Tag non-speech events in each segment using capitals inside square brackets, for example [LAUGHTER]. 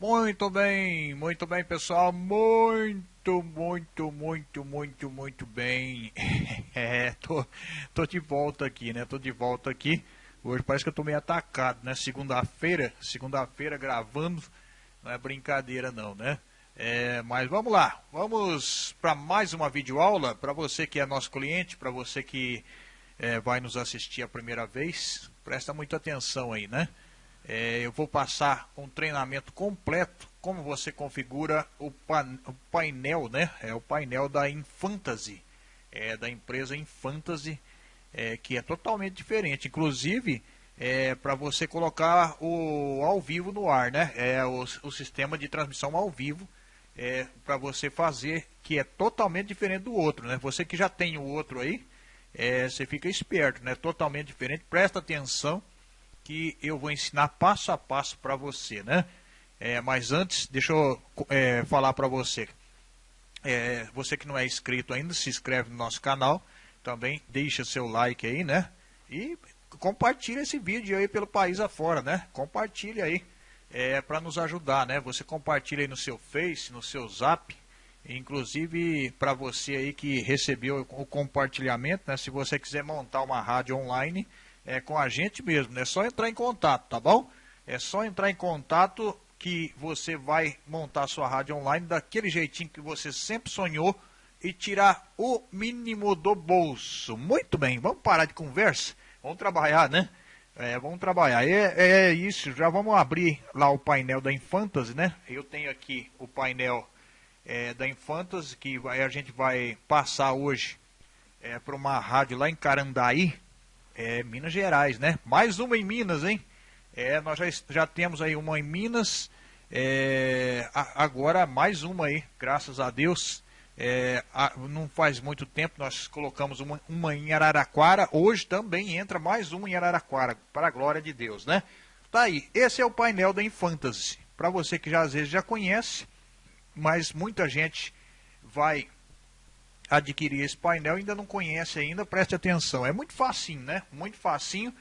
Muito bem, muito bem, pessoal. Muito, muito, muito, muito, muito bem. [LAUGHS] É, tô, tô de volta aqui, né? Tô de volta aqui. Hoje parece que eu tô meio atacado, né? Segunda-feira, segunda-feira gravando. Não é brincadeira não, né? É, mas vamos lá, vamos para mais uma videoaula. Para você que é nosso cliente, para você que é, vai nos assistir a primeira vez, presta muita atenção aí, né? É, eu vou passar um treinamento completo como você configura o, o painel, né? É o painel da Infantasy, é, da empresa Infantasy, é, que é totalmente diferente. Inclusive, é, para você colocar o ao vivo no ar, né? É o, o sistema de transmissão ao vivo é, para você fazer, que é totalmente diferente do outro, né? Você que já tem o outro aí, é, você fica esperto, né? Totalmente diferente. Presta atenção que eu vou ensinar passo a passo para você, né? É, mas antes, deixa eu é, falar para você. É, você que não é inscrito ainda, se inscreve no nosso canal. Também deixa seu like aí, né? E compartilha esse vídeo aí pelo país afora, né? Compartilha aí é, para nos ajudar, né? Você compartilha aí no seu Face, no seu Zap. Inclusive, para você aí que recebeu o compartilhamento, né? Se você quiser montar uma rádio online, é, com a gente mesmo. É só entrar em contato, tá bom? É só entrar em contato que você vai montar sua rádio online daquele jeitinho que você sempre sonhou e tirar o mínimo do bolso. Muito bem, vamos parar de conversa? Vamos trabalhar, né? É, vamos trabalhar. É, é isso, já vamos abrir lá o painel da Infantasy, né? Eu tenho aqui o painel é, da Infantasy, que vai, a gente vai passar hoje é, para uma rádio lá em Carandaí, é, Minas Gerais, né? Mais uma em Minas, hein? É, nós já, já temos aí uma em Minas, é, agora mais uma aí, graças a Deus. É, não faz muito tempo nós colocamos uma, uma em Araraquara, hoje também entra mais uma em Araraquara, para a glória de Deus, né? Tá aí, esse é o painel da Infantasy. Para você que já às vezes já conhece, mas muita gente vai adquirir esse painel ainda não conhece ainda, preste atenção. É muito facinho, né? Muito facinho.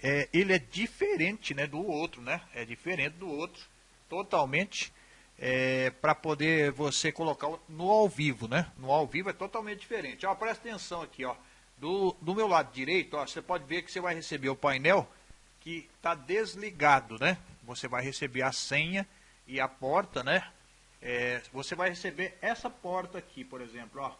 É, ele é diferente né, do outro, né? É diferente do outro, totalmente. É, para poder você colocar no ao vivo, né? No ao vivo é totalmente diferente. Ó, presta atenção aqui, ó. Do, do meu lado direito, ó, você pode ver que você vai receber o painel que está desligado, né? Você vai receber a senha e a porta, né? É, você vai receber essa porta aqui, por exemplo, ó.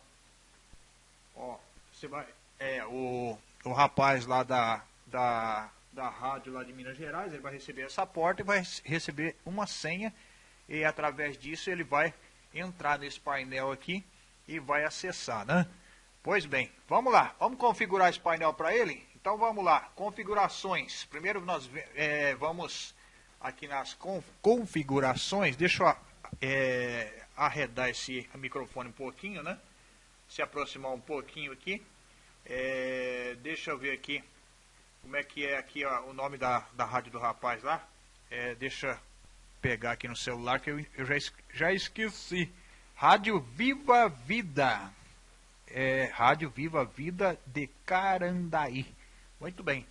Ó, você vai. É, o, o rapaz lá da, da, da rádio lá de Minas Gerais, ele vai receber essa porta e vai receber uma senha. E através disso ele vai entrar nesse painel aqui e vai acessar, né? Pois bem, vamos lá, vamos configurar esse painel para ele? Então vamos lá, configurações. Primeiro nós é, vamos aqui nas configurações, deixa eu é, arredar esse microfone um pouquinho, né? Se aproximar um pouquinho aqui. É, deixa eu ver aqui como é que é aqui ó, o nome da, da rádio do rapaz lá. É, deixa pegar aqui no celular que eu, eu já, já esqueci. Rádio Viva Vida. É, Rádio Viva Vida de Carandaí. Muito bem.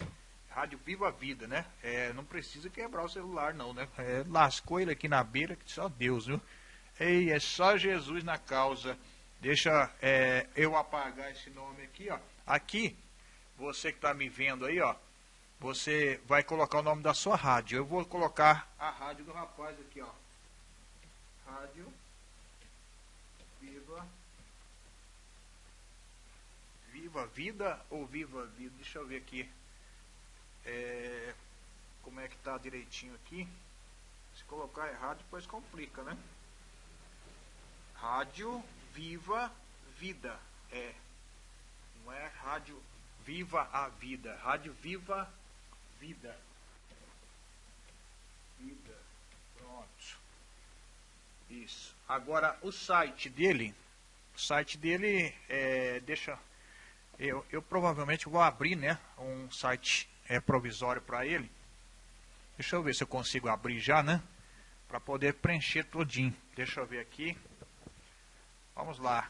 Rádio Viva Vida, né? É, não precisa quebrar o celular, não, né? É, lascou ele aqui na beira, que só Deus, viu? Ei, é só Jesus na causa. Deixa é, eu apagar esse nome aqui, ó. Aqui, você que está me vendo aí, ó. Você vai colocar o nome da sua rádio. Eu vou colocar a rádio do rapaz aqui, ó. Rádio Viva Viva Vida ou Viva Vida? Deixa eu ver aqui. É, como é que tá direitinho aqui. Se colocar errado, depois complica, né? Rádio Viva Vida. É. Não é Rádio Viva a Vida. Rádio Viva Vida. Vida. Pronto. Isso. Agora o site dele. O site dele é. Deixa. Eu, eu provavelmente vou abrir né, um site é, provisório para ele. Deixa eu ver se eu consigo abrir já, né? Para poder preencher todinho. Deixa eu ver aqui. Vamos lá.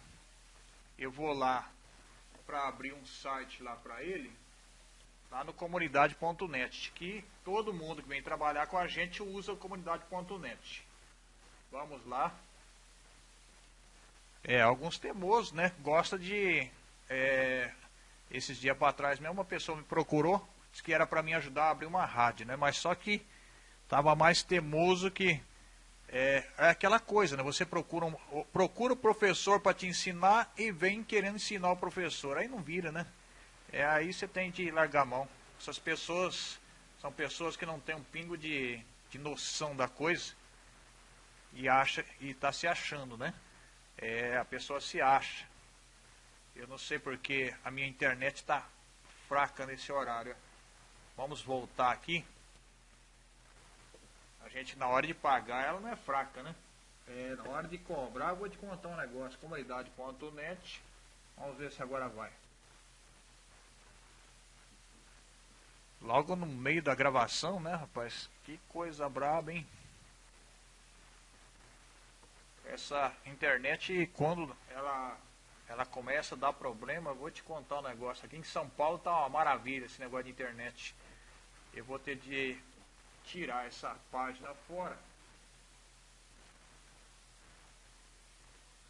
Eu vou lá para abrir um site lá para ele, lá no comunidade.net, que todo mundo que vem trabalhar com a gente usa o comunidade.net. Vamos lá. É, alguns teimosos, né? Gosta de. É, esses dias para trás mesmo, uma pessoa me procurou, disse que era para me ajudar a abrir uma rádio, né? Mas só que tava mais teimoso que. É, é aquela coisa, né? Você procura, um, procura o professor para te ensinar e vem querendo ensinar o professor. Aí não vira, né? É aí você tem de largar a mão. Essas pessoas são pessoas que não têm um pingo de, de noção da coisa e acha e está se achando, né? É, a pessoa se acha. Eu não sei porque a minha internet está fraca nesse horário. Vamos voltar aqui. Gente na hora de pagar ela não é fraca, né? É, na hora de cobrar, eu vou te contar um negócio. Comunidade.net. Vamos ver se agora vai. Logo no meio da gravação, né, rapaz? Que coisa braba, hein? essa internet, quando ela, ela começa a dar problema, vou te contar um negócio. Aqui em São Paulo tá uma maravilha esse negócio de internet. Eu vou ter de tirar essa página fora.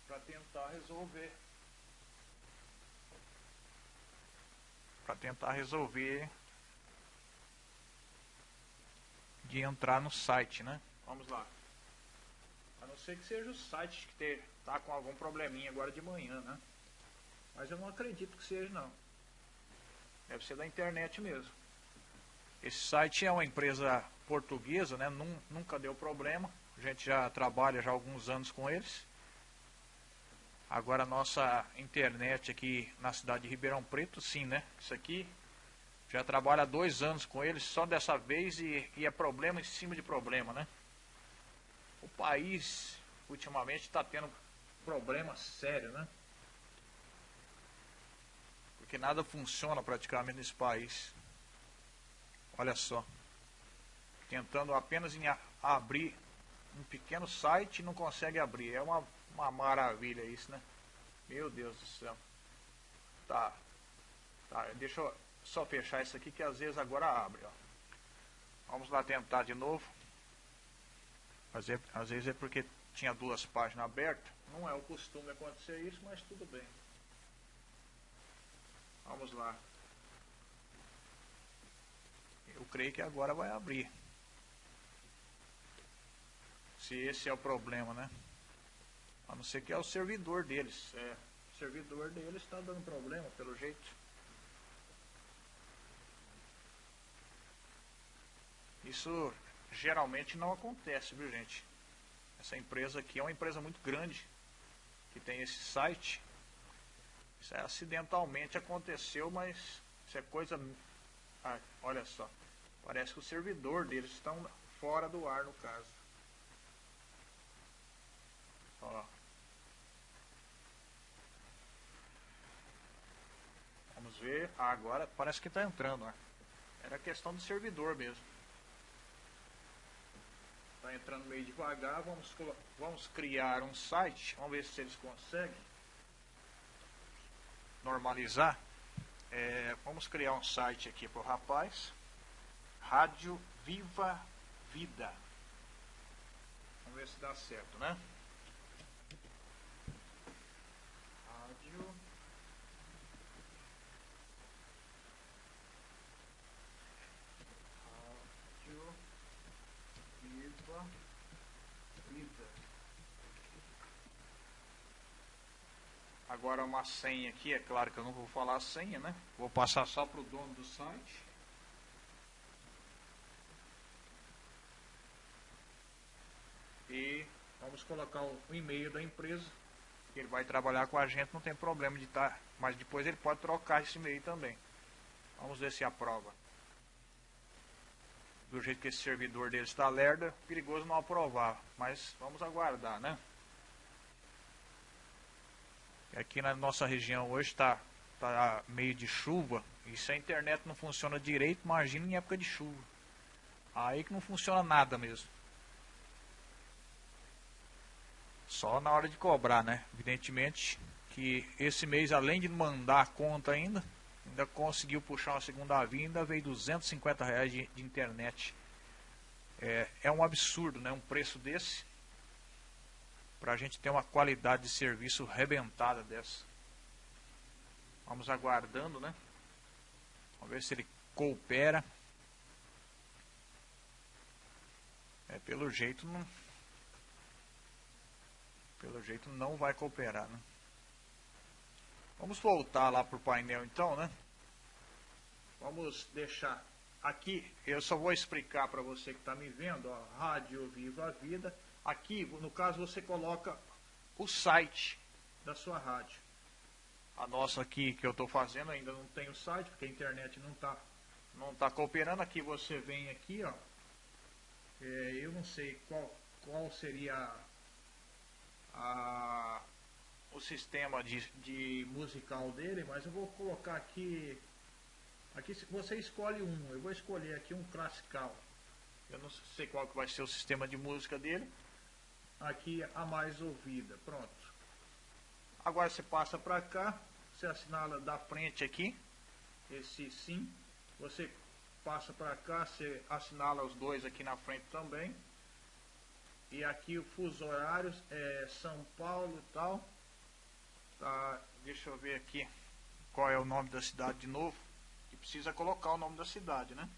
Para tentar resolver. Para tentar resolver de entrar no site, né? Vamos lá. A não ser que seja o site que ter, tá com algum probleminha agora de manhã, né? Mas eu não acredito que seja não. Deve ser da internet mesmo. Esse site é uma empresa portuguesa, né? Nunca deu problema. A gente já trabalha já há alguns anos com eles. Agora a nossa internet aqui na cidade de Ribeirão Preto, sim, né? Isso aqui já trabalha há dois anos com eles, só dessa vez e, e é problema em cima de problema, né? o país ultimamente está tendo problema sério, né? Porque nada funciona praticamente nesse país. Olha só. Tentando apenas abrir um pequeno site e não consegue abrir. É uma, uma maravilha isso, né? Meu Deus do céu. Tá. Tá, deixa eu só fechar isso aqui que às vezes agora abre, ó. Vamos lá tentar de novo. Às vezes, às vezes é porque tinha duas páginas abertas. Não é o costume acontecer isso, mas tudo bem. Vamos lá. Eu creio que agora vai abrir. Se esse é o problema, né? A não ser que é o servidor deles. É, o servidor deles está dando problema, pelo jeito. Isso geralmente não acontece, viu gente? Essa empresa aqui é uma empresa muito grande que tem esse site. Isso é acidentalmente aconteceu, mas isso é coisa. Ah, olha só. Parece que o servidor deles estão fora do ar no caso. Vamos ver. Ah, agora parece que está entrando. Ó. Era questão do servidor mesmo. Está entrando meio devagar. Vamos, vamos criar um site. Vamos ver se eles conseguem normalizar. É, vamos criar um site aqui para o rapaz. Rádio Viva Vida. Vamos ver se dá certo, né? Rádio Agora uma senha aqui, é claro que eu não vou falar a senha, né? Vou passar só para o dono do site. E vamos colocar o e-mail da empresa. Ele vai trabalhar com a gente, não tem problema de estar. Tá, mas depois ele pode trocar esse e-mail também. Vamos ver se aprova. Do jeito que esse servidor dele está lerda, perigoso não aprovar. Mas vamos aguardar, né? Aqui na nossa região hoje está tá meio de chuva. E se a internet não funciona direito, imagina em época de chuva. Aí que não funciona nada mesmo. Só na hora de cobrar, né? Evidentemente que esse mês, além de mandar a conta ainda, ainda conseguiu puxar uma segunda via, ainda veio 250 reais de, de internet. É, é um absurdo, né? Um preço desse. Para a gente ter uma qualidade de serviço rebentada dessa. Vamos aguardando, né? Vamos ver se ele coopera. É, pelo jeito não. Pelo jeito não vai cooperar, né? Vamos voltar lá pro painel então, né? Vamos deixar aqui, eu só vou explicar para você que está me vendo, ó, Rádio Viva a Vida. Aqui, no caso, você coloca o site da sua rádio. A nossa aqui que eu estou fazendo ainda não tem o site, porque a internet não está não tá cooperando. Aqui você vem aqui, ó. É, eu não sei qual, qual seria a, o sistema de, de musical dele, mas eu vou colocar aqui Aqui você escolhe um, eu vou escolher aqui um classical. Eu não sei qual que vai ser o sistema de música dele. Aqui a mais ouvida, pronto. Agora você passa para cá, você assinala da frente aqui, esse sim. Você passa para cá, você assinala os dois aqui na frente também. E aqui o fuso horários é São Paulo e tal. Tá, deixa eu ver aqui qual é o nome da cidade de novo precisa colocar o nome da cidade, né?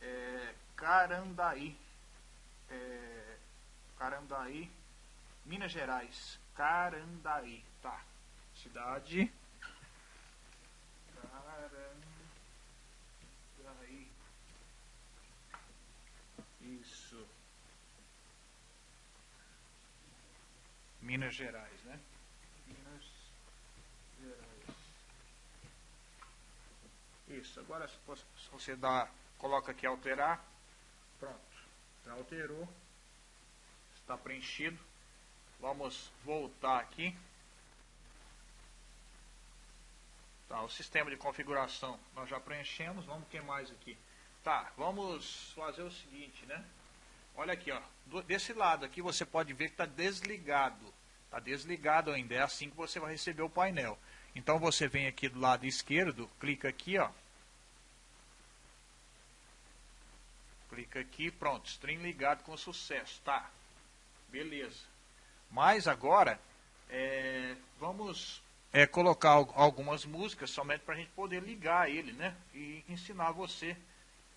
É, Carandaí. É, Carandaí, Minas Gerais. Carandaí, tá. Cidade. Carandaí. Isso. Minas Gerais, né? Isso, agora se você dá, coloca aqui alterar, pronto, já alterou, está preenchido. Vamos voltar aqui. Tá, o sistema de configuração nós já preenchemos, vamos que mais aqui. Tá, vamos fazer o seguinte, né? Olha aqui, ó, desse lado aqui você pode ver que está desligado. Está desligado ainda, é assim que você vai receber o painel. Então você vem aqui do lado esquerdo, clica aqui, ó, Clica aqui, pronto, stream ligado com sucesso, tá? Beleza. Mas agora, é, vamos é, colocar algumas músicas somente para a gente poder ligar ele, né? E ensinar você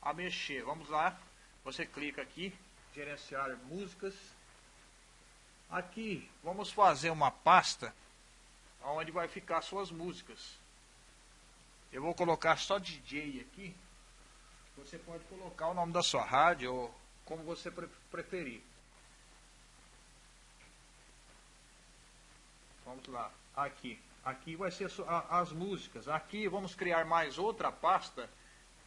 a mexer. Vamos lá, você clica aqui, gerenciar músicas. Aqui, vamos fazer uma pasta onde vai ficar suas músicas. Eu vou colocar só DJ aqui. Você pode colocar o nome da sua rádio ou como você preferir. Vamos lá, aqui. Aqui vai ser as músicas. Aqui vamos criar mais outra pasta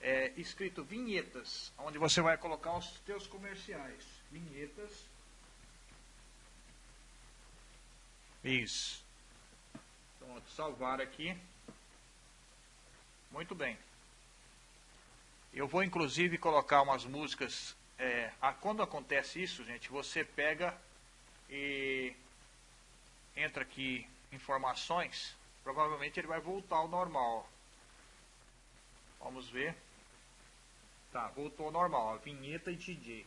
é, escrito vinhetas, onde você vai colocar os seus comerciais. Vinhetas. Isso. Pronto, salvar aqui. Muito bem. Eu vou inclusive colocar umas músicas. É, a, quando acontece isso, gente, você pega e entra aqui informações. Provavelmente ele vai voltar ao normal. Vamos ver. Tá, voltou ao normal. Ó, vinheta e DJ.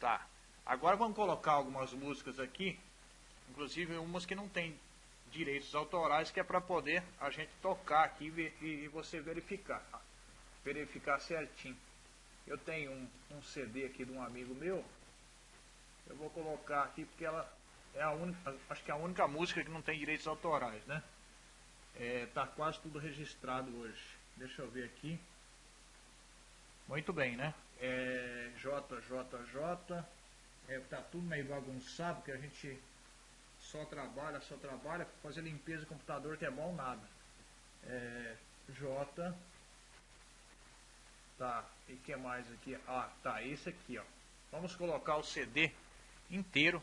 Tá. Agora vamos colocar algumas músicas aqui. Inclusive umas que não tem direitos autorais, que é para poder a gente tocar aqui e você verificar verificar certinho. Eu tenho um, um CD aqui de um amigo meu. Eu vou colocar aqui porque ela é a única, acho que é a única música que não tem direitos autorais, né? É, tá quase tudo registrado hoje. Deixa eu ver aqui. Muito bem, né? É, JJJ. É, tá tudo meio bagunçado, porque a gente só trabalha, só trabalha, fazer limpeza de computador que é bom nada. É, J Tá, e que mais aqui? Ah, tá, esse aqui, ó. Vamos colocar o CD inteiro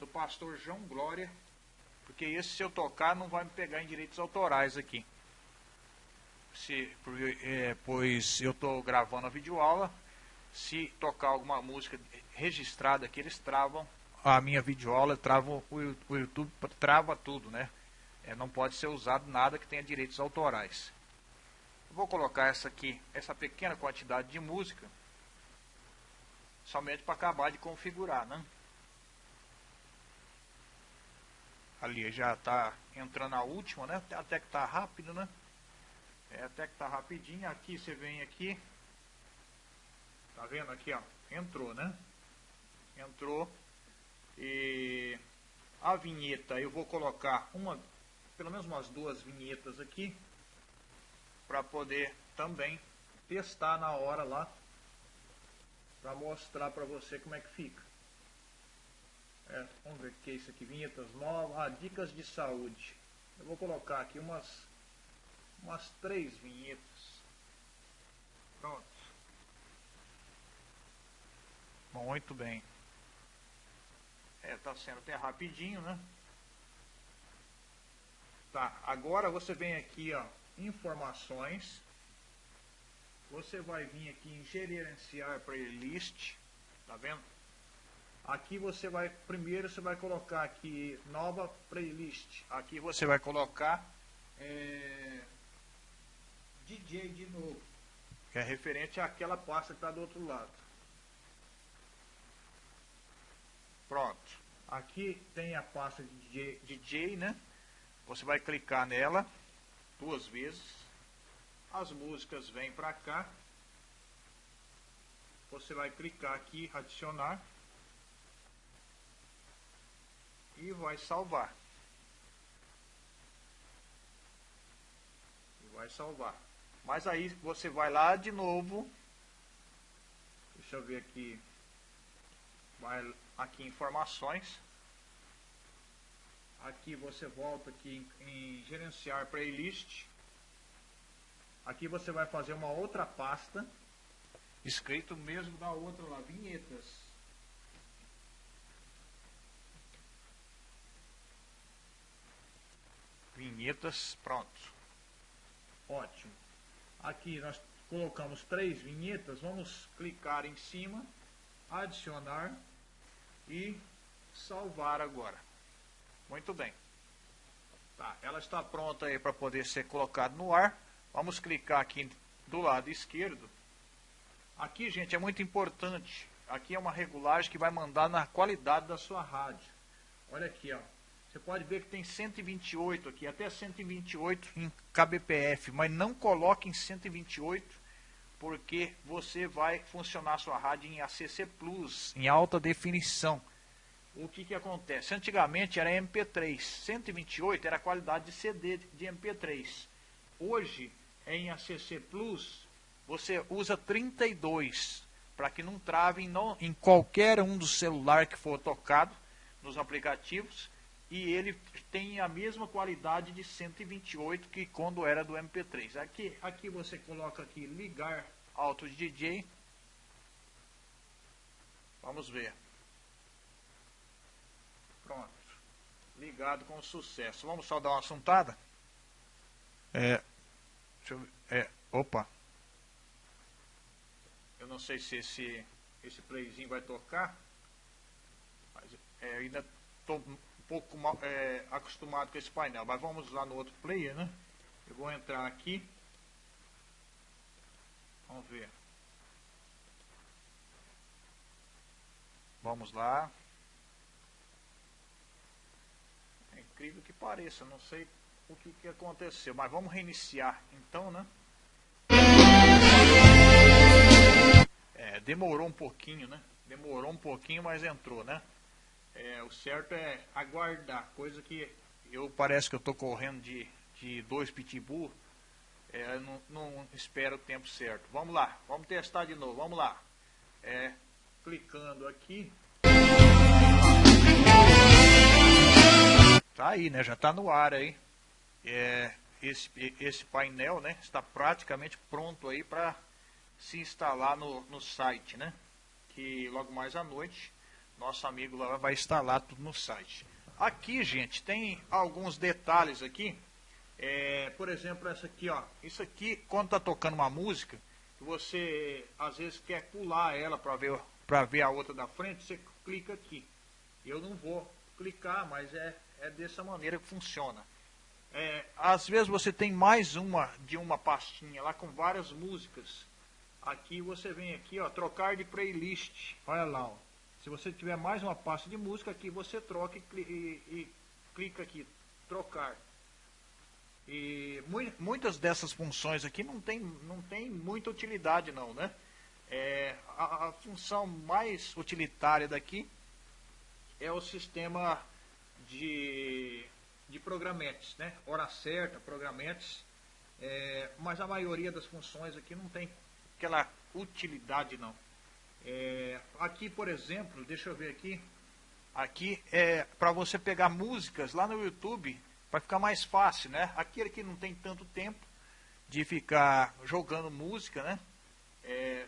do pastor João Glória, porque esse se eu tocar não vai me pegar em direitos autorais aqui. Se, é, pois eu estou gravando a videoaula, se tocar alguma música registrada aqui, eles travam a minha videoaula, travam o, o YouTube trava tudo, né? É, não pode ser usado nada que tenha direitos autorais. Vou colocar essa aqui, essa pequena quantidade de música, somente para acabar de configurar, né? Ali já está entrando a última, né? Até que tá rápido, né? É, até que tá rapidinho. Aqui você vem aqui. Tá vendo aqui, ó? Entrou, né? Entrou. E a vinheta eu vou colocar uma, pelo menos umas duas vinhetas aqui. Para poder também testar na hora lá. Para mostrar para você como é que fica. É, vamos ver o que é isso aqui, vinhetas novas, ah, dicas de saúde. Eu vou colocar aqui umas, umas três vinhetas. Pronto. Muito bem. É, tá sendo até rapidinho, né? Tá, agora você vem aqui, ó, informações. Você vai vir aqui em gerenciar playlist, tá vendo? Aqui você vai, primeiro você vai colocar aqui nova playlist. Aqui você vai colocar é, DJ de novo, que é referente àquela pasta que está do outro lado. Pronto. Aqui tem a pasta de DJ, DJ, né? Você vai clicar nela duas vezes. As músicas vêm para cá. Você vai clicar aqui, adicionar. E vai salvar. E vai salvar. Mas aí você vai lá de novo. Deixa eu ver aqui. Vai aqui informações. Aqui você volta aqui em, em gerenciar playlist. Aqui você vai fazer uma outra pasta. Escrito mesmo da outra lá, vinhetas. Vinhetas, pronto. Ótimo. Aqui nós colocamos três vinhetas, vamos clicar em cima, adicionar e salvar agora. Muito bem. Tá, ela está pronta aí para poder ser colocada no ar. Vamos clicar aqui do lado esquerdo. Aqui, gente, é muito importante. Aqui é uma regulagem que vai mandar na qualidade da sua rádio. Olha aqui, ó. Você pode ver que tem 128 aqui, até 128 em kbpf, mas não coloque em 128 porque você vai funcionar sua rádio em ACC Plus, em alta definição. O que, que acontece? Antigamente era MP3, 128 era a qualidade de CD de MP3. Hoje, em ACC Plus, você usa 32, para que não trave em, em qualquer um dos celulares que for tocado nos aplicativos e ele tem a mesma qualidade de 128 que quando era do MP3. Aqui, aqui você coloca aqui ligar Auto DJ. Vamos ver. Pronto. Ligado com sucesso. Vamos só dar uma assuntada? É. Deixa eu ver. É. Opa. Eu não sei se esse, esse playzinho vai tocar. Mas é, ainda estou pouco é, acostumado com esse painel, mas vamos lá no outro player, né? Eu vou entrar aqui. Vamos ver. Vamos lá. É incrível que pareça, não sei o que, que aconteceu, mas vamos reiniciar então, né? É, demorou um pouquinho, né? Demorou um pouquinho, mas entrou, né? É, o certo é aguardar, coisa que eu parece que eu estou correndo de, de dois pitbull, é, não, não espero o tempo certo. Vamos lá, vamos testar de novo, vamos lá. É, clicando aqui. Tá aí, né? Já está no ar aí. É, esse, esse painel, né? Está praticamente pronto aí para se instalar no, no site, né? Que logo mais à noite nosso amigo lá vai instalar tudo no site. Aqui, gente, tem alguns detalhes aqui. É, por exemplo, essa aqui, ó. Isso aqui, quando está tocando uma música, você às vezes quer pular ela para ver, para ver a outra da frente, você clica aqui. Eu não vou clicar, mas é, é dessa maneira que funciona. É, às vezes você tem mais uma de uma pastinha lá com várias músicas. Aqui você vem aqui, ó, trocar de playlist. Olha lá, ó. Se você tiver mais uma pasta de música aqui, você troca e, e, e clica aqui, trocar. E muitas dessas funções aqui não tem, não tem muita utilidade não, né? É, a, a função mais utilitária daqui é o sistema de, de programetes, né? Hora certa, programetes. É, mas a maioria das funções aqui não tem aquela utilidade não. É, aqui, por exemplo, deixa eu ver aqui. Aqui é para você pegar músicas lá no YouTube, vai ficar mais fácil, né? Aquele que não tem tanto tempo de ficar jogando música, né? É,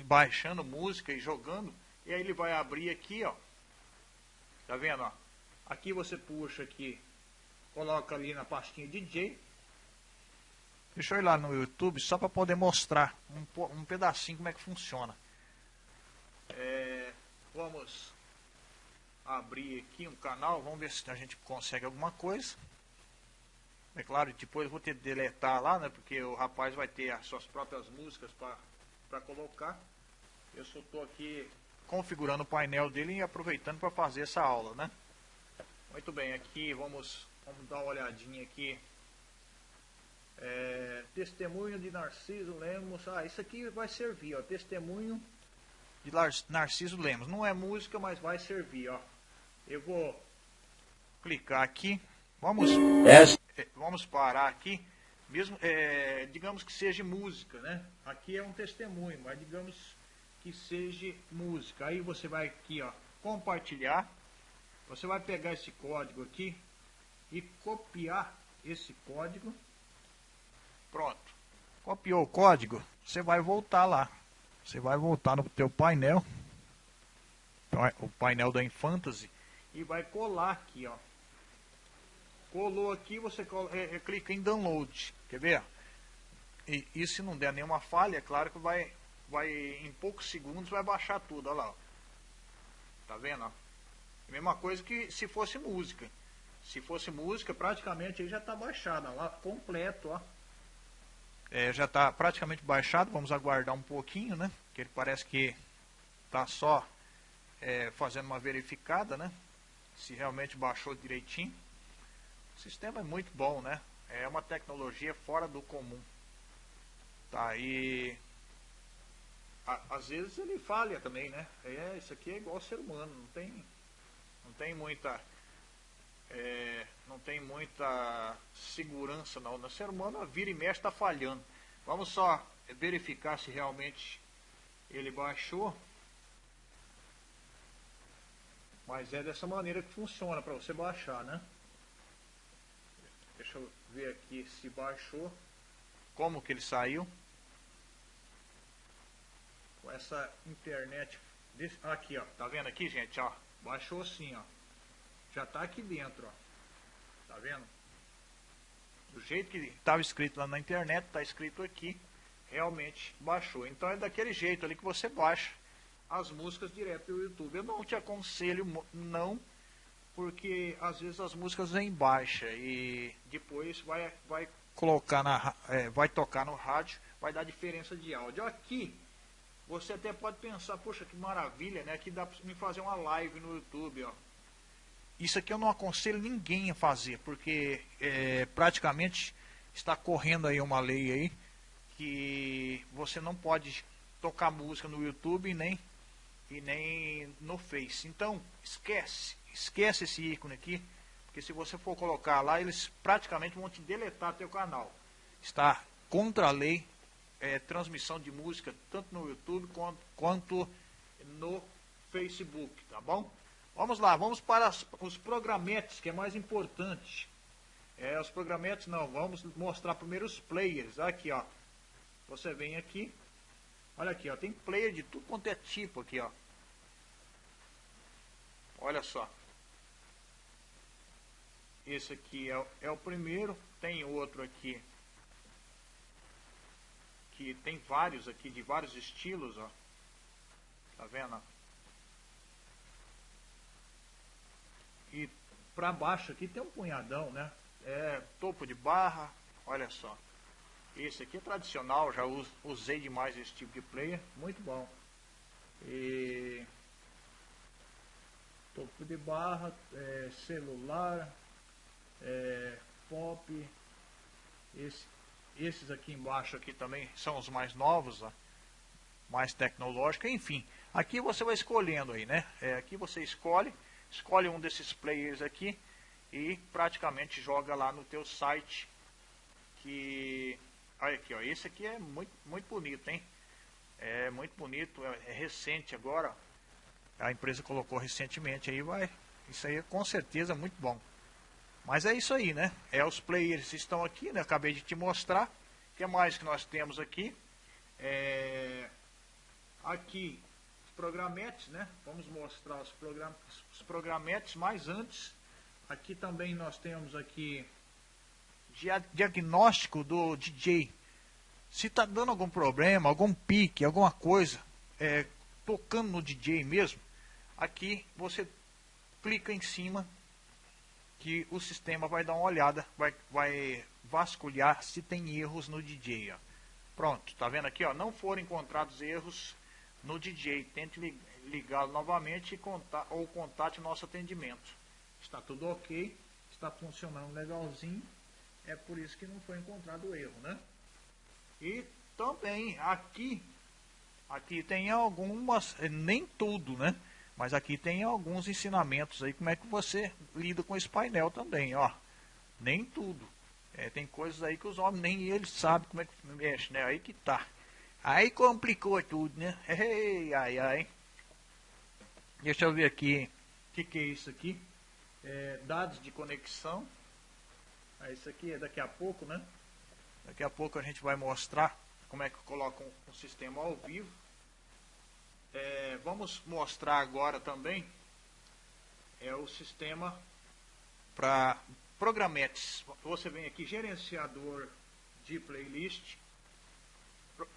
baixando música e jogando. E aí ele vai abrir aqui, ó. Tá vendo, ó? Aqui você puxa aqui, coloca ali na pastinha DJ. Deixa eu ir lá no YouTube só para poder mostrar um, um pedacinho como é que funciona. É, vamos abrir aqui um canal, vamos ver se a gente consegue alguma coisa. É claro, depois vou ter que deletar lá, né? Porque o rapaz vai ter as suas próprias músicas para colocar. Eu só estou aqui configurando o painel dele e aproveitando para fazer essa aula, né? Muito bem, aqui vamos, vamos dar uma olhadinha aqui. É, testemunho de Narciso Lemos. Ah, isso aqui vai servir, ó. Testemunho de Narciso Lemos. Não é música, mas vai servir, ó. Eu vou clicar aqui. Vamos, é, vamos parar aqui. Mesmo, é, digamos que seja música, né? Aqui é um testemunho, mas digamos que seja música. Aí você vai aqui, ó, compartilhar. Você vai pegar esse código aqui e copiar esse código. Pronto. Copiou o código, você vai voltar lá. Você vai voltar no teu painel, o painel da Infantasy, e vai colar aqui, ó. Colou aqui, você é, é, clica em download. Quer ver? E, e se não der nenhuma falha, é claro que vai vai em poucos segundos vai baixar tudo, olha lá. Ó. Tá vendo? Ó? Mesma coisa que se fosse música. Se fosse música, praticamente aí já está baixado, lá completo, ó. É, já está praticamente baixado, vamos aguardar um pouquinho, né? Que ele parece que está só é, fazendo uma verificada, né? Se realmente baixou direitinho. O sistema é muito bom, né? É uma tecnologia fora do comum. Tá, aí às vezes ele falha também, né? É, isso aqui é igual ser humano, não tem, não tem muita, é, não tem muita segurança não. O ser humano vira e mexe está falhando. Vamos só verificar se realmente ele baixou. Mas é dessa maneira que funciona para você baixar, né? Deixa eu ver aqui se baixou. Como que ele saiu com essa internet. Aqui, ó. Tá vendo aqui, gente? Ó. Baixou assim, ó. Já tá aqui dentro, ó. Tá vendo? Do jeito que estava escrito lá na internet, tá escrito aqui. Realmente baixou. Então é daquele jeito ali que você baixa as músicas direto do YouTube. Eu não te aconselho não, porque às vezes as músicas vêm baixa e depois vai, vai colocar na, é, vai tocar no rádio, vai dar diferença de áudio. Aqui você até pode pensar, poxa, que maravilha, né? Que dá para me fazer uma live no YouTube, ó. Isso aqui eu não aconselho ninguém a fazer, porque é, praticamente está correndo aí uma lei aí que você não pode tocar música no YouTube nem, e nem no Face. Então, esquece, esquece esse ícone aqui, porque se você for colocar lá, eles praticamente vão te deletar teu canal. Está contra a lei é, transmissão de música tanto no YouTube quanto, quanto no Facebook, tá bom? Vamos lá, vamos para as, os programetes, que é mais importante. É, os programetes não, vamos mostrar primeiro os players. Aqui, ó. Você vem aqui. Olha aqui, ó. Tem player de tudo quanto é tipo aqui, ó. Olha só. Esse aqui é, é o primeiro. Tem outro aqui que tem vários aqui, de vários estilos, ó. Tá vendo? E pra baixo aqui tem um punhadão, né? É topo de barra, olha só. Esse aqui é tradicional, já usei demais esse tipo de player, muito bom. E topo de barra, é, celular, é, pop, esse, esses aqui embaixo aqui também são os mais novos, ó, mais tecnológicos, enfim. Aqui você vai escolhendo aí, né? É, aqui você escolhe, escolhe um desses players aqui e praticamente joga lá no teu site que olha aqui, ó, esse aqui é muito muito bonito, hein? É muito bonito, é, é recente agora. A empresa colocou recentemente aí, vai. Isso aí é com certeza muito bom. Mas é isso aí, né? É os players estão aqui, né? Acabei de te mostrar. O que mais que nós temos aqui? É... Aqui programetes, né? Vamos mostrar os, program... os programetes, mas antes, aqui também nós temos aqui diagnóstico do DJ. Se está dando algum problema, algum pique, alguma coisa, é, tocando no DJ mesmo, aqui você clica em cima que o sistema vai dar uma olhada, vai, vai vasculhar se tem erros no DJ. Ó. Pronto, tá vendo aqui? Ó, não foram encontrados erros no DJ. Tente ligá-lo novamente e contar, ou contate nosso atendimento. Está tudo ok, está funcionando legalzinho. É por isso que não foi encontrado o erro, né? E também aqui, aqui tem algumas, nem tudo, né? Mas aqui tem alguns ensinamentos aí, como é que você lida com esse painel também, ó. Nem tudo. É, tem coisas aí que os homens nem eles sabem como é que mexe, né? Aí que tá. Aí complicou tudo, né? [LAUGHS] Ei, ai, ai. Deixa eu ver aqui. O que, que é isso aqui? É, dados de conexão. Ah, isso aqui é daqui a pouco, né? Daqui a pouco a gente vai mostrar como é que coloca um, um sistema ao vivo. É, vamos mostrar agora também é o sistema para programetes. Você vem aqui, gerenciador de playlist,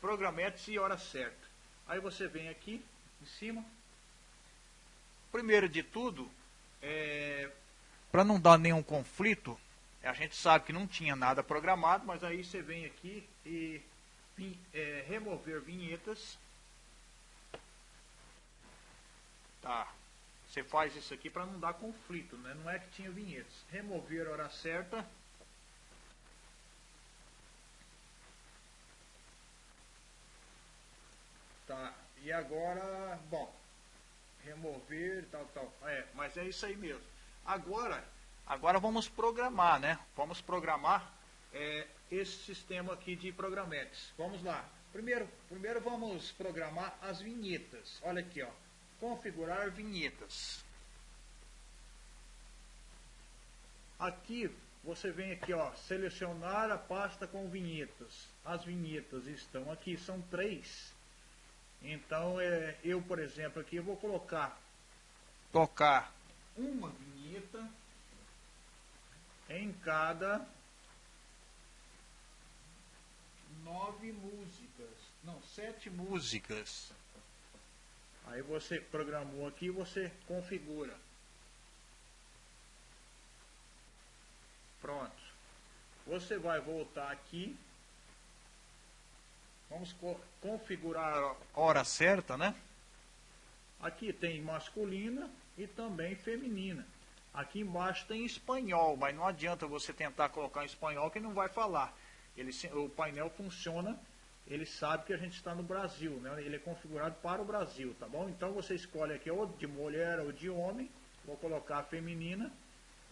programetes e hora certa. Aí você vem aqui em cima. Primeiro de tudo, é, para não dar nenhum conflito, a gente sabe que não tinha nada programado, mas aí você vem aqui e é, remover vinhetas Tá. Você faz isso aqui para não dar conflito, né? Não é que tinha vinhetas. Remover a hora certa. Tá. E agora, bom, remover, tal, tal. É, mas é isso aí mesmo. Agora, agora vamos programar, né? Vamos programar é, esse sistema aqui de programetes. Vamos lá. Primeiro, primeiro vamos programar as vinhetas. Olha aqui, ó configurar vinhetas. Aqui você vem aqui, ó, selecionar a pasta com vinhetas. As vinhetas estão aqui, são três. Então, é, eu, por exemplo, aqui eu vou colocar, tocar uma vinheta em cada nove músicas, não, sete músicas. Aí você programou aqui, você configura. Pronto. Você vai voltar aqui. Vamos co configurar a hora certa, né? Aqui tem masculina e também feminina. Aqui embaixo tem espanhol, mas não adianta você tentar colocar em espanhol que não vai falar. Ele, o painel funciona ele sabe que a gente está no Brasil, né? Ele é configurado para o Brasil, tá bom? Então você escolhe aqui ou de mulher ou de homem, vou colocar feminina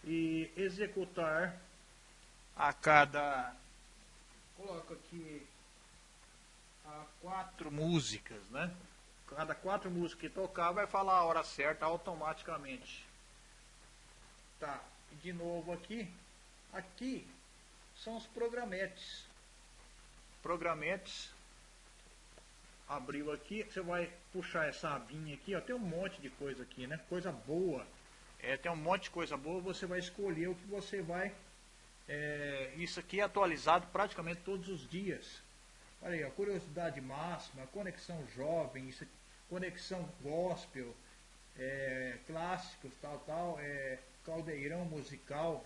e executar a cada coloco aqui a quatro músicas, né? Cada quatro músicas que tocar vai falar a hora certa automaticamente. Tá, de novo aqui. Aqui são os programetes programetes abriu aqui, você vai puxar essa abinha aqui, ó, tem um monte de coisa aqui, né? Coisa boa. É, tem um monte de coisa boa, você vai escolher o que você vai. É, isso aqui é atualizado praticamente todos os dias. Olha aí, a curiosidade máxima, conexão jovem, conexão gospel, é, clássicos, tal, tal, é, caldeirão musical.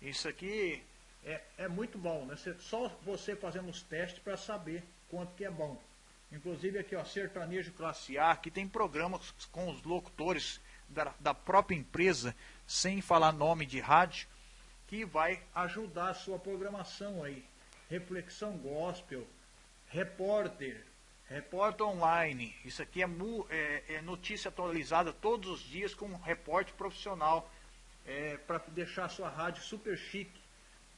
Isso aqui é, é muito bom, né? só você fazendo os testes para saber quanto que é bom. Inclusive aqui, ó, Sertanejo Classe A, que tem programas com os locutores da, da própria empresa, sem falar nome de rádio. que vai ajudar a sua programação aí. Reflexão Gospel, Repórter, Repórter Online. Isso aqui é, é, é notícia atualizada todos os dias com um repórter profissional é, para deixar sua rádio super chique.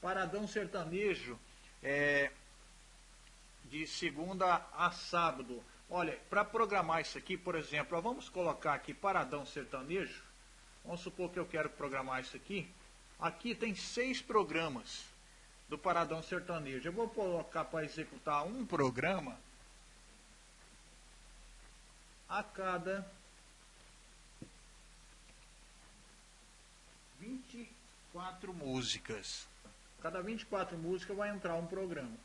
Paradão Sertanejo, é, de segunda a sábado. Olha, para programar isso aqui, por exemplo, vamos colocar aqui Paradão Sertanejo. Vamos supor que eu quero programar isso aqui. Aqui tem seis programas do Paradão Sertanejo. Eu vou colocar para executar um programa a cada 24 músicas. Cada 24 músicas vai entrar um programa.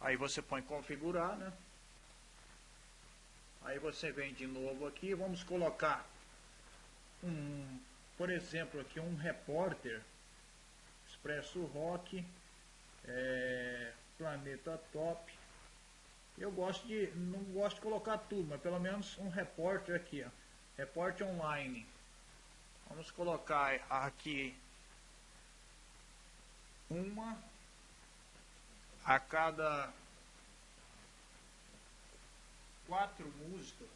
Aí você põe configurar, né? Aí você vem de novo aqui, vamos colocar um, por exemplo, aqui um repórter, Expresso Rock, é, Planeta Top. Eu gosto de, não gosto de colocar tudo, mas pelo menos um repórter aqui, ó, repórter online. Vamos colocar aqui uma a cada quatro músicas.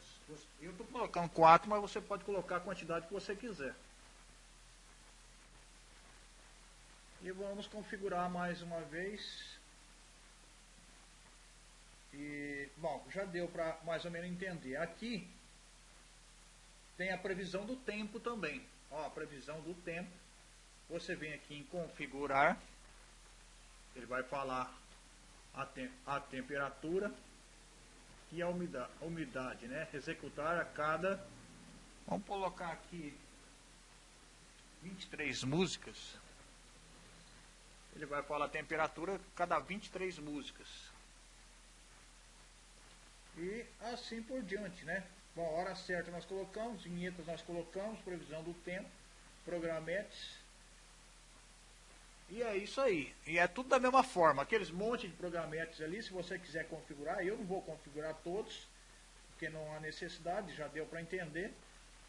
Eu estou colocando quatro, mas você pode colocar a quantidade que você quiser. E vamos configurar mais uma vez. E, bom, já deu para mais ou menos entender. Aqui tem a previsão do tempo também. Ó, a previsão do tempo. Você vem aqui em configurar. Ele vai falar a, te a temperatura e a umidade, a umidade, né? Executar a cada... Vamos colocar aqui 23 músicas. Ele vai falar a temperatura cada 23 músicas. E assim por diante, né? Bom, hora certa nós colocamos, vinhetas nós colocamos, previsão do tempo, programetes e é isso aí. E é tudo da mesma forma. Aqueles monte de programetes ali, se você quiser configurar, eu não vou configurar todos, porque não há necessidade, já deu para entender.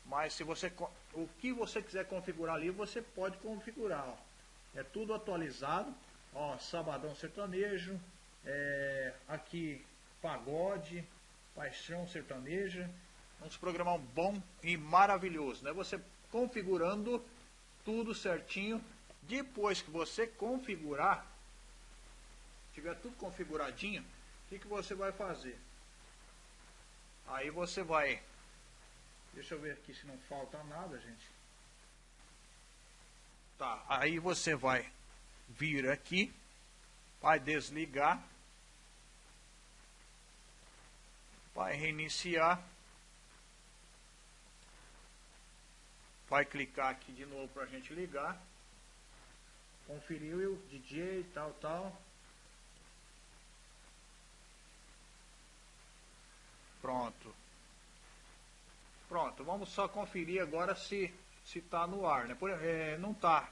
Mas se você o que você quiser configurar ali, você pode configurar. Ó. É tudo atualizado. Ó, Sabadão Sertanejo, é, aqui Pagode, Paixão Sertaneja. Um programão bom e maravilhoso, né? Você configurando tudo certinho depois que você configurar, tiver tudo configuradinho, o que, que você vai fazer? Aí você vai, deixa eu ver aqui se não falta nada, gente. Tá, aí você vai vir aqui, vai desligar, vai reiniciar, vai clicar aqui de novo para a gente ligar conferiu o DJ tal, tal. Pronto. Pronto, vamos só conferir agora se se está no ar, né? Por, é, não está,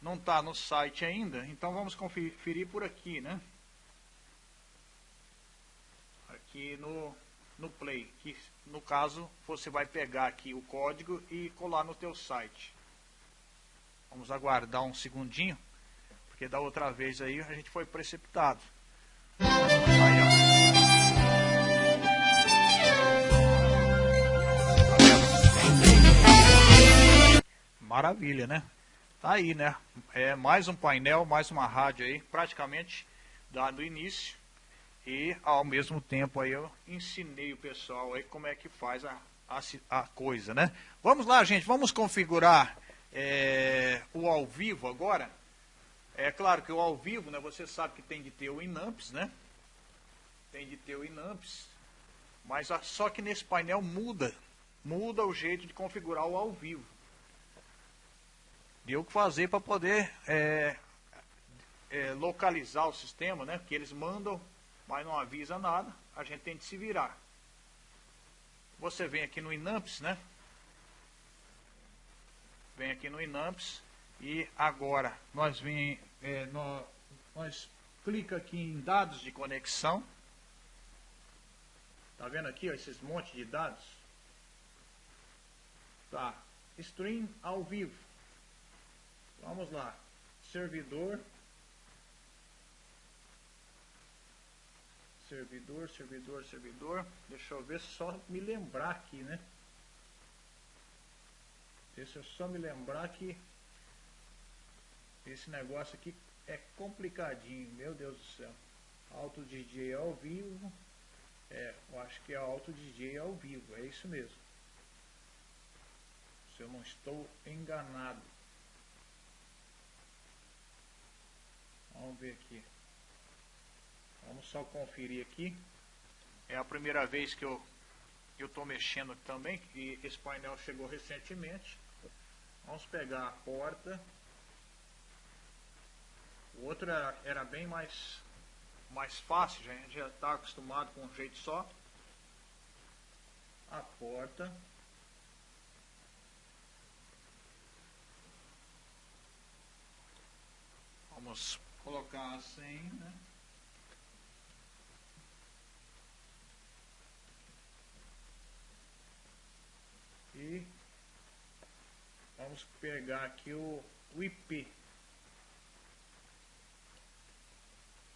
não tá no site ainda, então vamos conferir por aqui, né? Aqui no no Play, que no caso você vai pegar aqui o código e colar no teu site. Vamos aguardar um segundinho. Porque da outra vez aí a gente foi precipitado. Maravilha, né? Tá aí, né? É mais um painel, mais uma rádio aí, praticamente dado início. E ao mesmo tempo aí eu ensinei o pessoal aí como é que faz a, a, a coisa, né? Vamos lá, gente, vamos configurar é, o ao vivo agora. É claro que o ao vivo, né, você sabe que tem de ter o Inamps, né? Tem de ter o Inamps. Mas só que nesse painel muda. Muda o jeito de configurar o ao vivo. O que fazer para poder é, é, localizar o sistema, né? Que eles mandam, mas não avisa nada. A gente tem de se virar. Você vem aqui no Inamps, né? Vem aqui no Inamps e agora nós vem, é, nós, nós clica aqui em dados de conexão. Tá vendo aqui ó, esses montes de dados? Tá. Stream ao vivo. Vamos lá. Servidor. Servidor, servidor, servidor. Deixa eu ver só me lembrar aqui, né? Deixa eu só me lembrar que esse negócio aqui é complicadinho, meu Deus do céu. Auto DJ ao vivo. É, eu acho que é Auto DJ ao vivo, é isso mesmo. Se eu não estou enganado. Vamos ver aqui. Vamos só conferir aqui. É a primeira vez que eu eu estou mexendo também e esse painel chegou recentemente. Vamos pegar a porta. O outro era, era bem mais mais fácil, a gente já está acostumado com um jeito só. A porta. Vamos colocar a senha, né? E vamos pegar aqui o, o IP.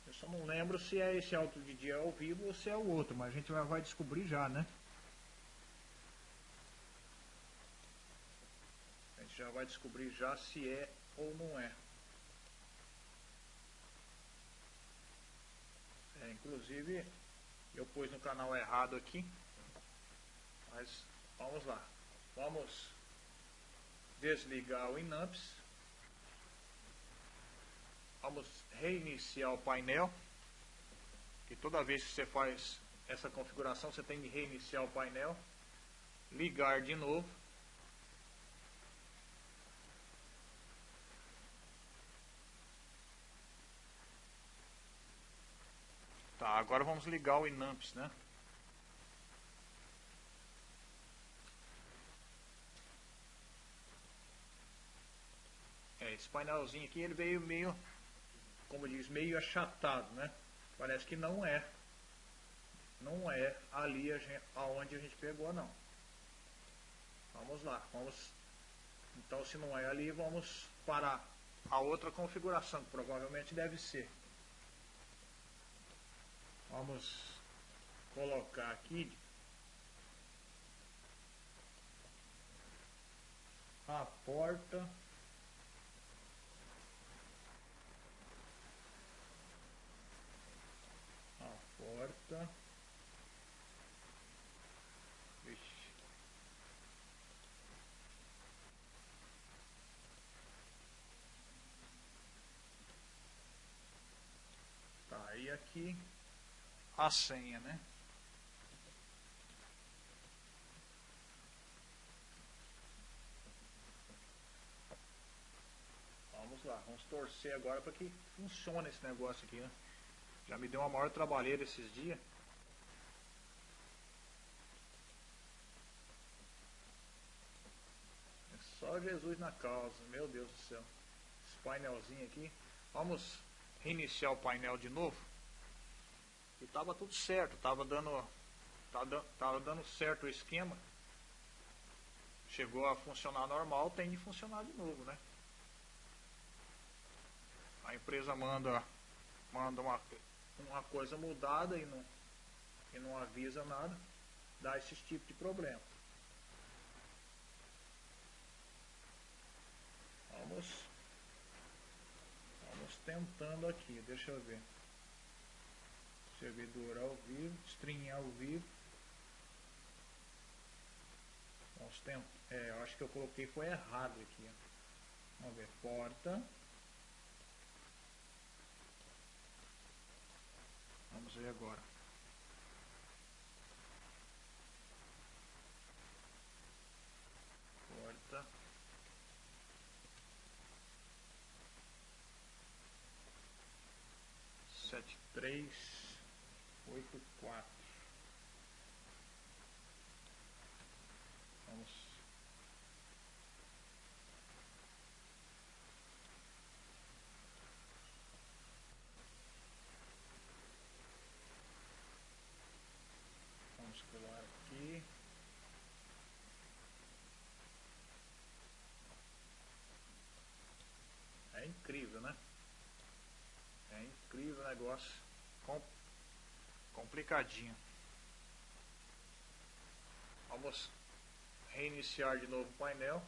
Eu só não lembro se é esse auto de dia ao vivo ou se é o outro, mas a gente vai descobrir já, né? A gente já vai descobrir já se é ou não é. É, inclusive, eu pus no canal errado aqui. Mas vamos lá. Vamos desligar o Inamps. Vamos reiniciar o painel. E toda vez que você faz essa configuração, você tem que reiniciar o painel. Ligar de novo. Tá, agora vamos ligar o Inamps, né? É, esse painelzinho aqui ele veio meio como diz, meio achatado, né? Parece que não é. Não é ali a gente, aonde a gente pegou, não. Vamos lá, vamos. Então, se não é ali, vamos para a outra configuração, que provavelmente deve ser. Vamos colocar aqui a porta porta. Vixe. Tá, e aqui a senha, né? Vamos lá, vamos torcer agora para que funcione esse negócio aqui, né? Já me deu uma maior trabalheira esses dias. É só Jesus na causa, meu Deus do céu. Esse painelzinho aqui. Vamos reiniciar o painel de novo. E tava tudo certo, tava dando, tava, tava dando certo o esquema. Chegou a funcionar normal, tem de funcionar de novo, né? A empresa manda, manda uma, uma coisa mudada e não, e não avisa nada, dá esse tipo de problema. Vamos, vamos tentando aqui, deixa eu ver. Servidor ao vivo, string ao vivo. Vamos tentar, é, eu acho que eu coloquei foi errado aqui. Vamos ver, porta. Vamos ver agora. Porta. Sete, três, oito, quatro. Vamos muscular aqui. incrível, né? É incrível o negócio. Com... Complicadinho. Vamos reiniciar de novo o painel.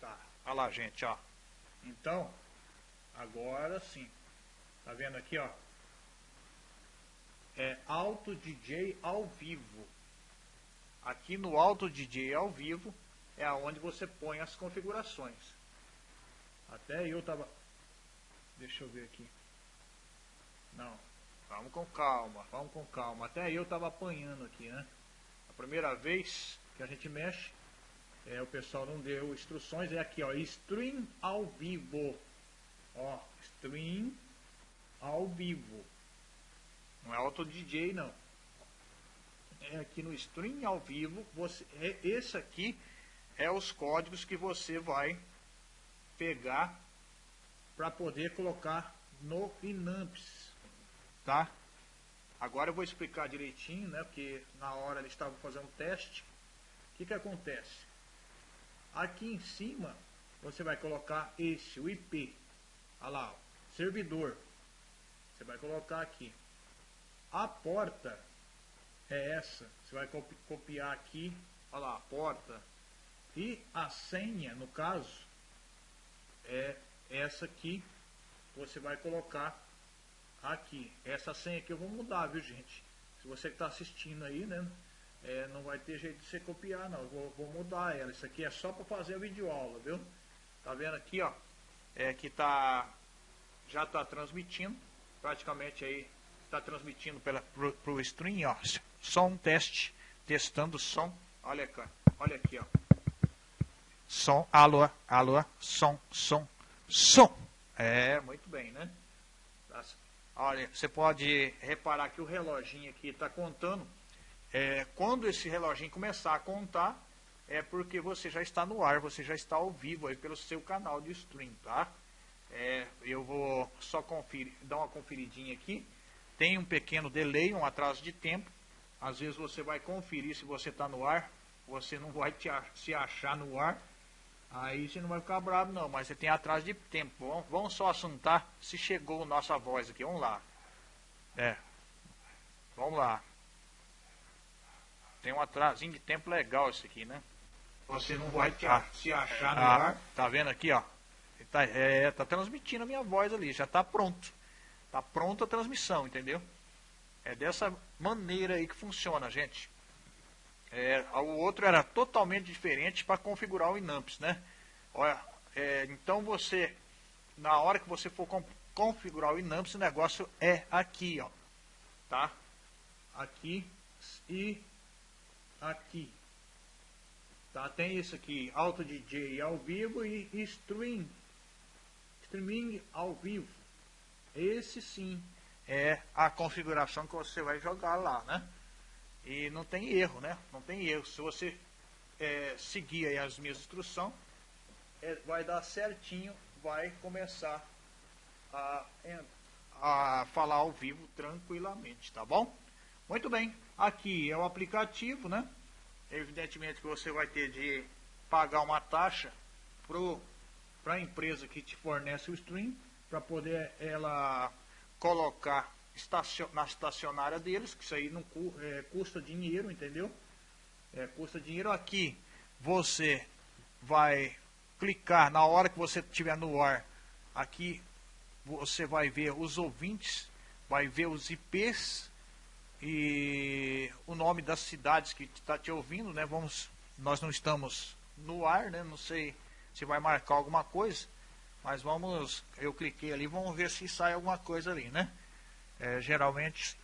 Tá, olha lá gente, ó. Então, agora sim. Tá vendo aqui, ó? É Auto DJ ao vivo. Aqui no Auto DJ ao vivo é aonde você põe as configurações. Até eu tava. Deixa eu ver aqui. Não. Vamos com calma, vamos com calma. Até eu tava apanhando aqui, né? A primeira vez que a gente mexe, é, o pessoal não deu instruções. É aqui, ó. Stream ao vivo. Ó, stream ao vivo. Não é auto DJ não. É aqui no stream ao vivo. Você, é, esse aqui é os códigos que você vai pegar para poder colocar no Inamps, tá? Agora eu vou explicar direitinho, né? Porque na hora eles estavam fazendo um teste. O que que acontece? Aqui em cima você vai colocar esse, o IP. Olha lá, ó, servidor. Você vai colocar aqui. A porta é essa. Você vai copiar aqui. Olha lá, a porta e a senha, no caso, é essa aqui. Você vai colocar aqui. Essa senha aqui eu vou mudar, viu gente? Se você que está assistindo aí, né? É, não vai ter jeito de você copiar, não. Eu vou, vou mudar ela. Isso aqui é só para fazer a videoaula, viu? Tá vendo aqui, ó? É que tá... Já está transmitindo. Praticamente aí está transmitindo pela, pro, pro stream, ó. Só um teste. Testando som. Olha aqui, olha aqui, ó som, alô, alô, som, som, som. É, muito bem, né? Olha, você pode reparar que o reloginho aqui está contando. É, quando esse reloginho começar a contar, é porque você já está no ar, você já está ao vivo aí pelo seu canal de stream, tá? É, eu vou só conferir, dar uma conferidinha aqui. Tem um pequeno delay, um atraso de tempo. Às vezes você vai conferir se você está no ar, você não vai te, se achar no ar Aí você não vai ficar bravo não, mas você tem atraso de tempo. Vamos, vamos só assuntar se chegou nossa voz aqui. Vamos lá. É. Vamos lá. Tem um atrasinho de tempo legal esse aqui, né? Você não vai te, ah, se achar no ah, ar. Tá vendo aqui, ó? Tá, é, tá transmitindo a minha voz ali, já tá pronto. Tá pronta a transmissão, entendeu? É dessa maneira aí que funciona, gente. É, o outro era totalmente diferente para configurar o Inamps, né? Olha, é, então você, na hora que você for configurar o Inamps, o negócio é aqui, ó, tá? Aqui e aqui. Tá? Tem isso aqui, Auto DJ ao vivo e Stream. Streaming ao vivo. Esse sim é a configuração que você vai jogar lá, né? E não tem erro, né? Não tem erro. Se você é, seguir as minhas instruções, é, vai dar certinho, vai começar a, a falar ao vivo tranquilamente, tá bom? Muito bem, aqui é o aplicativo, né? Evidentemente que você vai ter de pagar uma taxa para a empresa que te fornece o stream, para poder ela colocar na estacionária deles, que isso aí não é, custa dinheiro, entendeu? É, custa dinheiro aqui. Você vai clicar na hora que você estiver no ar. Aqui você vai ver os ouvintes, vai ver os IPs e o nome das cidades que está te ouvindo, né? Vamos, nós não estamos no ar, né? Não sei se vai marcar alguma coisa, mas vamos, eu cliquei ali, vamos ver se sai alguma coisa ali, né? é, geralmente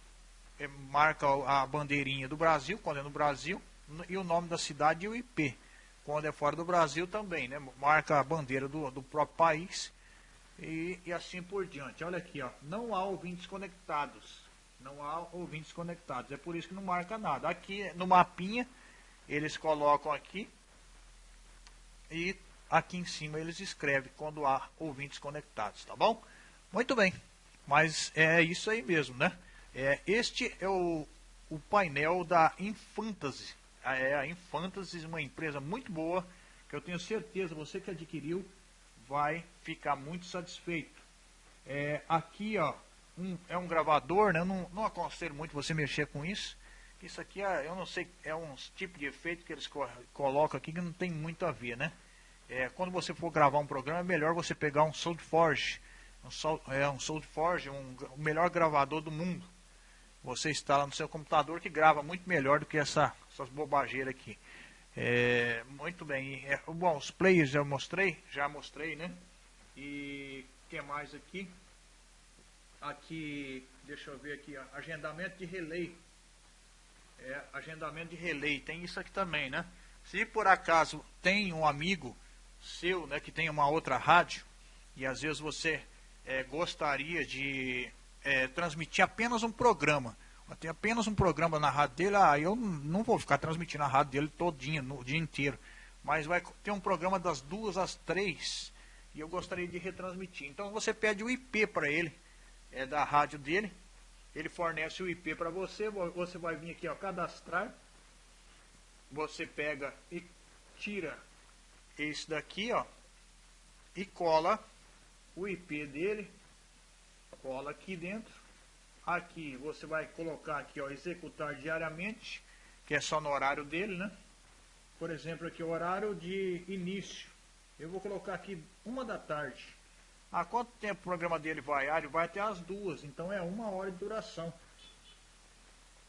é, marca a bandeirinha do Brasil, quando é no Brasil, e o nome da cidade e o IP. Quando é fora do Brasil também, né? Marca a bandeira do, do próprio país e, e assim por diante. Olha aqui, ó, não há ouvintes conectados. Não há ouvintes conectados. É por isso que não marca nada. Aqui no mapinha, eles colocam aqui e aqui em cima eles escrevem quando há ouvintes conectados, tá bom? Muito bem. Mas é isso aí mesmo, né? É, este é o, o painel da Infantasy. É a Infantasy, uma empresa muito boa, que eu tenho certeza, você que adquiriu, vai ficar muito satisfeito. É, aqui, ó, um, é um gravador, né? Eu não, não aconselho muito você mexer com isso. Isso aqui, é, eu não sei, é um tipo de efeito que eles co colocam aqui que não tem muito a ver, né? É, quando você for gravar um programa, é melhor você pegar um SoundForge. Um, é, um SoundForge, um, o melhor gravador do mundo. Você instala no seu computador que grava muito melhor do que essa, essas bobageiras aqui. É, muito bem. É, bom, os players eu mostrei, já mostrei, né? E o que mais aqui? Aqui, deixa eu ver aqui, ó, agendamento de relay. É, agendamento de relay, tem isso aqui também, né? Se por acaso tem um amigo seu, né, que tem uma outra rádio, e às vezes você é, gostaria de é, transmitir apenas um programa, tem apenas um programa na rádio dele, ah, eu não vou ficar transmitindo a rádio dele todinha, no dia inteiro, mas vai ter um programa das duas às três, e eu gostaria de retransmitir. Então você pede o IP para ele, é da rádio dele. Ele fornece o IP para você. Você vai vir aqui, ó, cadastrar. Você pega e tira esse daqui, ó, e cola o IP dele. Cola aqui dentro. Aqui você vai colocar aqui, ó, executar diariamente, que é só no horário dele, né? Por exemplo, aqui o horário de início. Eu vou colocar aqui uma da tarde. A quanto tempo o programa dele vai? Ah, ele vai até as duas, então é uma hora de duração.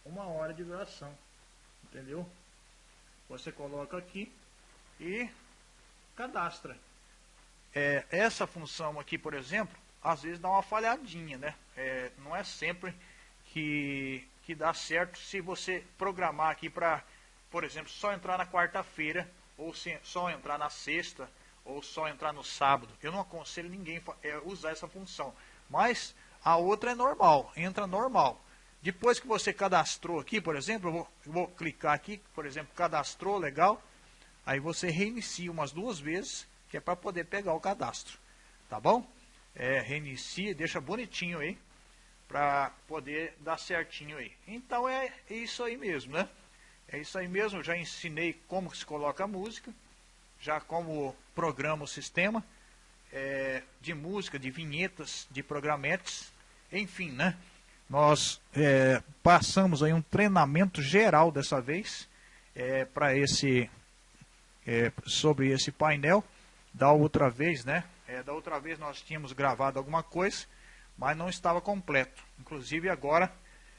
Uma hora de duração. Entendeu? Você coloca aqui e cadastra. É, essa função aqui, por exemplo, às vezes dá uma falhadinha, né? É, não é sempre que, que dá certo se você programar aqui para, por exemplo, só entrar na quarta-feira ou se, só entrar na sexta ou só entrar no sábado. Eu não aconselho ninguém é, usar essa função. Mas a outra é normal, entra normal. Depois que você cadastrou aqui, por exemplo, eu vou, eu vou clicar aqui, por exemplo, cadastrou, legal. Aí você reinicia umas duas vezes, que é para poder pegar o cadastro. Tá bom? É, reinicia, deixa bonitinho aí, para poder dar certinho aí. Então é isso aí mesmo, né? É isso aí mesmo, já ensinei como se coloca a música já como programa o sistema é, de música, de vinhetas, de programetes, enfim, né? Nós é, passamos aí um treinamento geral dessa vez é, para esse é, sobre esse painel. Da outra vez, né? É, da outra vez nós tínhamos gravado alguma coisa, mas não estava completo. Inclusive agora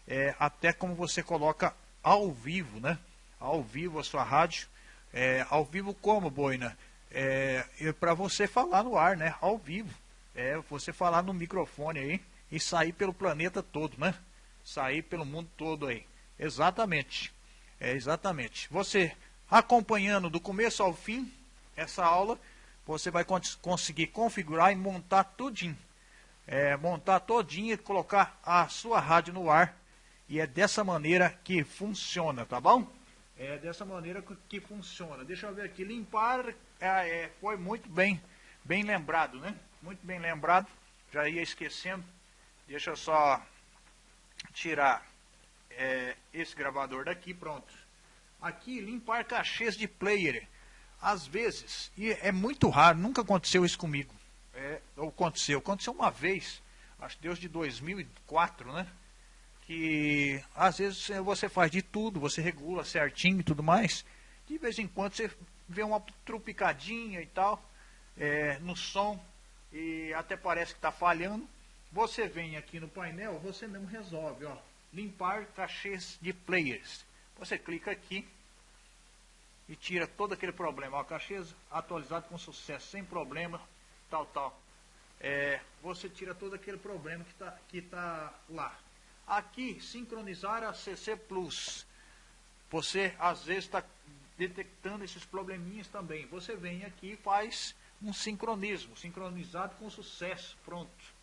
é, até como você coloca ao vivo, né? Ao vivo a sua rádio é, ao vivo como, Boina? É, é para você falar no ar, né? Ao vivo. É, você falar no microfone aí e sair pelo planeta todo, né? Sair pelo mundo todo aí. Exatamente. É, exatamente. Você acompanhando do começo ao fim essa aula, você vai conseguir configurar e montar tudinho. É, montar todinho e colocar a sua rádio no ar. E é dessa maneira que funciona, tá bom? É dessa maneira que funciona. Deixa eu ver aqui. Limpar é, é, foi muito bem, bem lembrado, né? Muito bem lembrado. Já ia esquecendo. Deixa eu só tirar é, esse gravador daqui. Pronto. Aqui, limpar cachês de player. Às vezes, e é muito raro, nunca aconteceu isso comigo. É, ou aconteceu. Aconteceu uma vez, acho que Deus de 2004, né? que às vezes você faz de tudo, você regula certinho e tudo mais. De vez em quando você vê uma trupicadinha e tal é, no som e até parece que está falhando. Você vem aqui no painel, você mesmo resolve, ó, limpar cachês de players. Você clica aqui e tira todo aquele problema. Ó, cachês atualizado com sucesso, sem problema, tal, tal. É, você tira todo aquele problema que está que tá lá. Aqui, sincronizar a CC Plus. Você às vezes está detectando esses probleminhas também. Você vem aqui e faz um sincronismo, sincronizado com sucesso, pronto.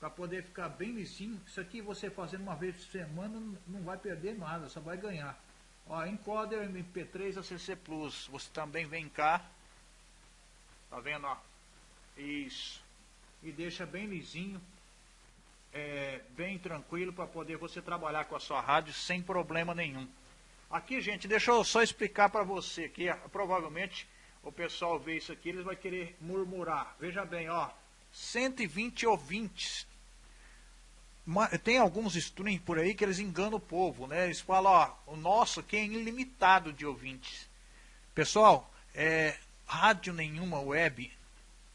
Para poder ficar bem lisinho. Isso aqui você fazendo uma vez por semana não vai perder nada, só vai ganhar. Ó, encoder MP3 a CC Plus. Você também vem cá. Tá vendo, ó? Isso. E deixa bem lisinho é, bem tranquilo para poder você trabalhar com a sua rádio sem problema nenhum. Aqui, gente, deixa eu só explicar para você que ah, provavelmente o pessoal vê isso aqui, eles vão querer murmurar. Veja bem, ó, 120 ouvintes. Tem alguns streams por aí que eles enganam o povo, né? Eles falam, ó, o nosso aqui é ilimitado de ouvintes. Pessoal, é, rádio nenhuma web,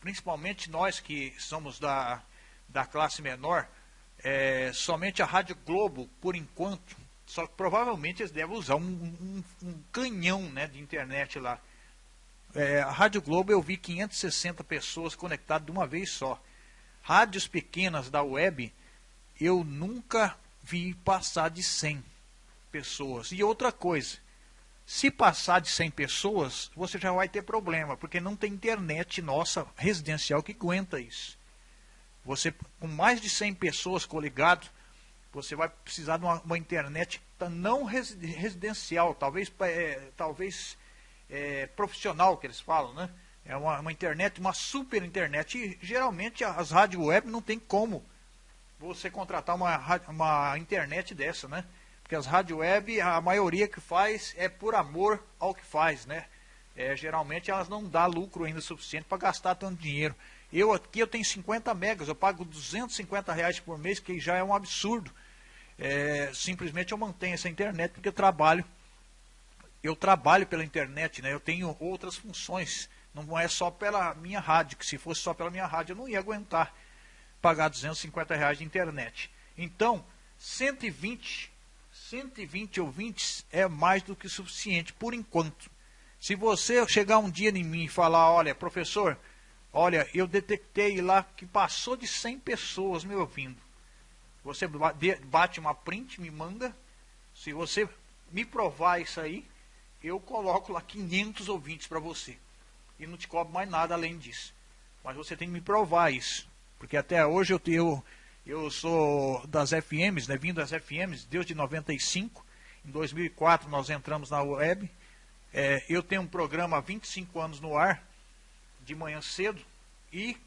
principalmente nós que somos da, da classe menor, é, somente a Rádio Globo, por enquanto, só que provavelmente eles devem usar um, um, um canhão né, de internet lá. É, a Rádio Globo eu vi 560 pessoas conectadas de uma vez só. Rádios pequenas da web eu nunca vi passar de 100 pessoas. E outra coisa, se passar de 100 pessoas, você já vai ter problema, porque não tem internet nossa residencial que aguenta isso. Você, com mais de 100 pessoas coligadas, você vai precisar de uma, uma internet não residencial, talvez, é, talvez é, profissional que eles falam, né? É uma, uma, internet, uma super internet. E geralmente as rádios web não tem como você contratar uma, uma internet dessa, né? Porque as rádios web, a maioria que faz é por amor ao que faz, né? É, geralmente elas não dão lucro ainda suficiente para gastar tanto dinheiro. Eu aqui eu tenho 50 megas, eu pago 250 reais por mês, que já é um absurdo. É, simplesmente eu mantenho essa internet porque eu trabalho. Eu trabalho pela internet, né? Eu tenho outras funções. Não é só pela minha rádio, que se fosse só pela minha rádio eu não ia aguentar pagar 250 reais de internet. Então, 120, 120 ouvintes é mais do que suficiente por enquanto. Se você chegar um dia em mim e falar, olha, professor, olha, eu detectei lá que passou de 100 pessoas me ouvindo. Você bate uma print, me manda. Se você me provar isso aí, eu coloco lá 500 ouvintes para você. E não te cobro mais nada além disso. Mas você tem que me provar isso. Porque até hoje eu, eu, eu sou das FMs, né, vindo das FMs, desde 95. Em 2004 nós entramos na web. É, eu tenho um programa há 25 anos no ar, de manhã cedo. E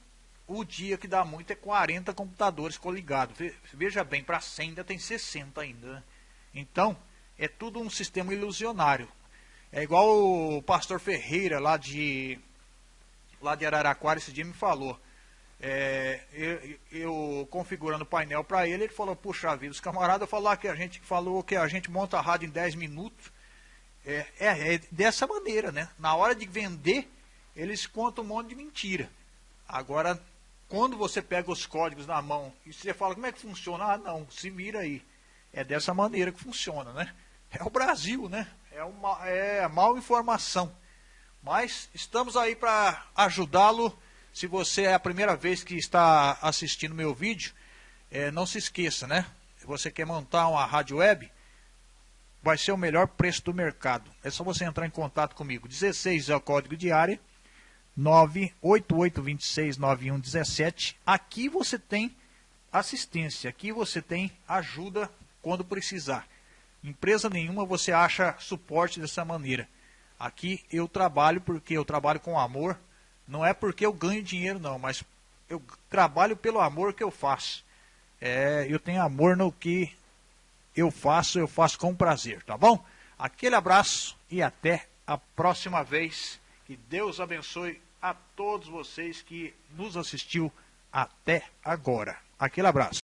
o dia que dá muito é 40 computadores coligados. Veja bem, para 100 ainda tem 60 ainda. Né? Então, é tudo um sistema ilusionário. É igual o pastor Ferreira lá de lá de Araraquara esse dia me falou. É, eu, eu, configurando o painel para ele, ele falou, puxa vida, os camaradas falaram que a gente falou que a gente monta a rádio em 10 minutos. É, é, é dessa maneira, né? Na hora de vender, eles contam um monte de mentira. Agora, quando você pega os códigos na mão e você fala como é que funciona, ah não, se mira aí. É dessa maneira que funciona, né? É o Brasil, né? É, uma, é mal informação. Mas estamos aí para ajudá-lo. Se você é a primeira vez que está assistindo meu vídeo, é, não se esqueça, né? Se você quer montar uma rádio web, vai ser o melhor preço do mercado. É só você entrar em contato comigo. 16 é o código de área 988269117. Aqui você tem assistência, aqui você tem ajuda quando precisar. Empresa nenhuma você acha suporte dessa maneira. Aqui eu trabalho porque eu trabalho com amor, não é porque eu ganho dinheiro não, mas eu trabalho pelo amor que eu faço. É, eu tenho amor no que eu faço, eu faço com prazer, tá bom? Aquele abraço e até a próxima vez. Que Deus abençoe a todos vocês que nos assistiu até agora. Aquele abraço.